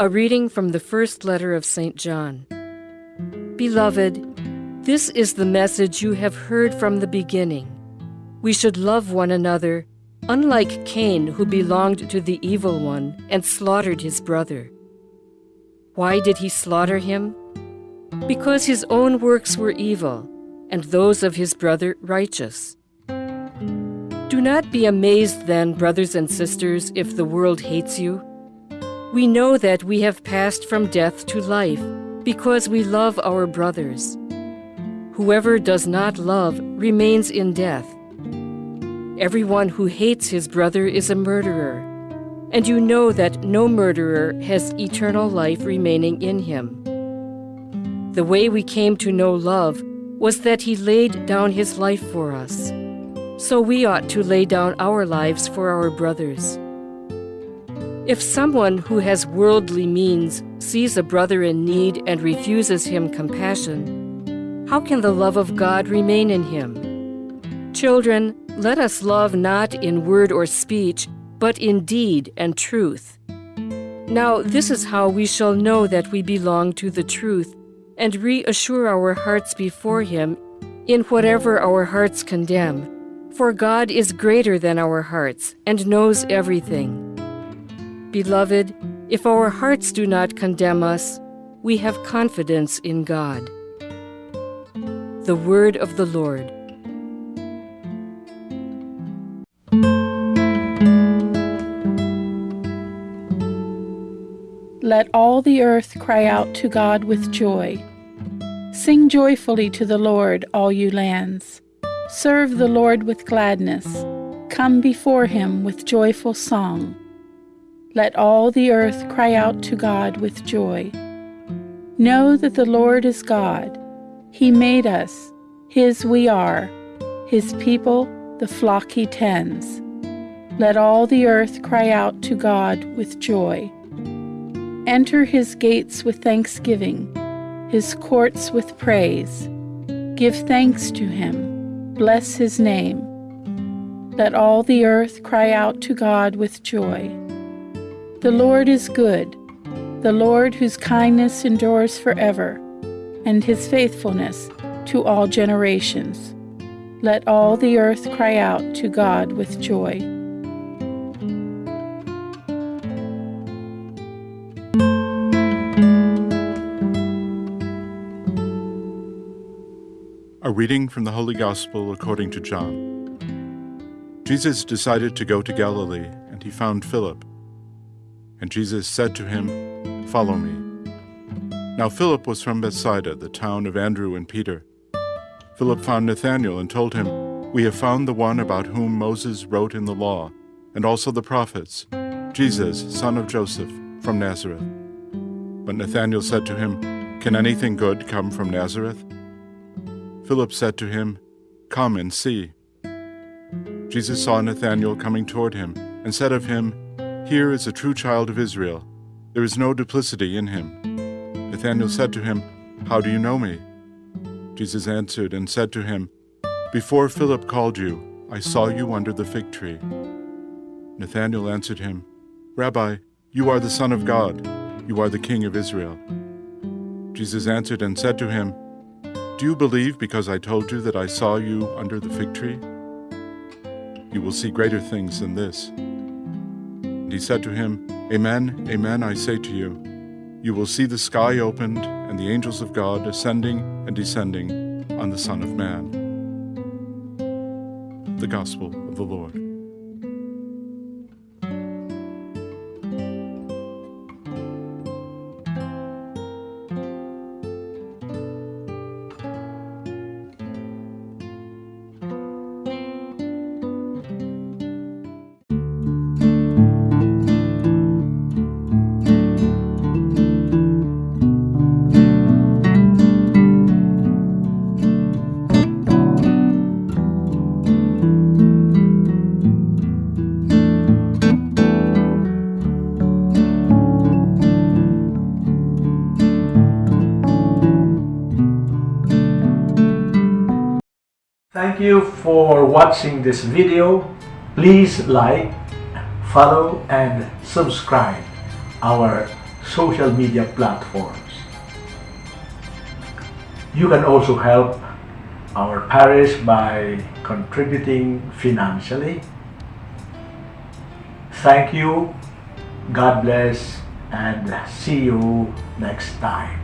A reading from the first letter of St. John. Beloved, this is the message you have heard from the beginning. We should love one another, unlike Cain, who belonged to the evil one and slaughtered his brother. Why did he slaughter him? Because his own works were evil, and those of his brother righteous. Do not be amazed then, brothers and sisters, if the world hates you. We know that we have passed from death to life because we love our brothers. Whoever does not love remains in death. Everyone who hates his brother is a murderer, and you know that no murderer has eternal life remaining in him. The way we came to know love was that he laid down his life for us. So we ought to lay down our lives for our brothers. If someone who has worldly means sees a brother in need and refuses him compassion, how can the love of God remain in him? Children, let us love not in word or speech, but in deed and truth. Now, this is how we shall know that we belong to the truth and reassure our hearts before Him in whatever our hearts condemn. For God is greater than our hearts and knows everything. Beloved, if our hearts do not condemn us, we have confidence in God. The Word of the Lord. Let all the earth cry out to God with joy. Sing joyfully to the Lord, all you lands. Serve the Lord with gladness. Come before him with joyful song. Let all the earth cry out to God with joy. Know that the Lord is God. He made us, His we are, His people, the flock He tends. Let all the earth cry out to God with joy. Enter His gates with thanksgiving, His courts with praise. Give thanks to Him, bless His name. Let all the earth cry out to God with joy. The Lord is good, the Lord whose kindness endures forever, and his faithfulness to all generations. Let all the earth cry out to God with joy. A reading from the Holy Gospel according to John. Jesus decided to go to Galilee, and he found Philip and Jesus said to him, Follow me. Now Philip was from Bethsaida, the town of Andrew and Peter. Philip found Nathanael and told him, We have found the one about whom Moses wrote in the law, and also the prophets, Jesus, son of Joseph, from Nazareth. But Nathanael said to him, Can anything good come from Nazareth? Philip said to him, Come and see. Jesus saw Nathanael coming toward him, and said of him, here is a true child of Israel. There is no duplicity in him. Nathanael said to him, How do you know me? Jesus answered and said to him, Before Philip called you, I saw you under the fig tree. Nathanael answered him, Rabbi, you are the Son of God. You are the King of Israel. Jesus answered and said to him, Do you believe because I told you that I saw you under the fig tree? You will see greater things than this. And he said to him, Amen, amen, I say to you, you will see the sky opened and the angels of God ascending and descending on the Son of Man. The Gospel of the Lord. Thank you for watching this video. Please like, follow and subscribe our social media platforms. You can also help our parish by contributing financially. Thank you, God bless, and see you next time.